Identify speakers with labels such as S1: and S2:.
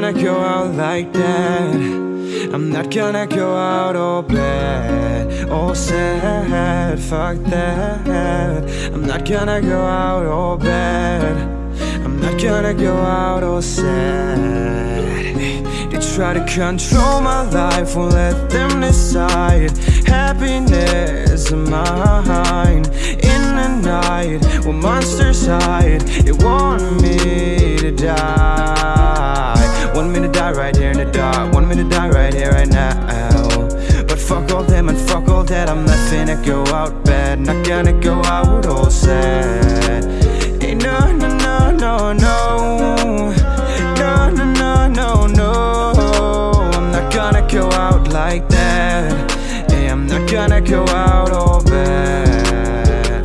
S1: gonna go out like that. I'm not gonna go out all bad All sad, fuck that. I'm not gonna go out all bad. I'm not gonna go out all sad. They try to control my life, won't let them decide. Happiness of mine In the night, when monsters hide They want me die right here in the dark. Want me to die right here, right now. But fuck all them and fuck all that. I'm not finna go out bad. Not gonna go out all sad. No, no, no, no, no. No, no, no, no, no. I'm not gonna go out like that. Hey, I'm not gonna go out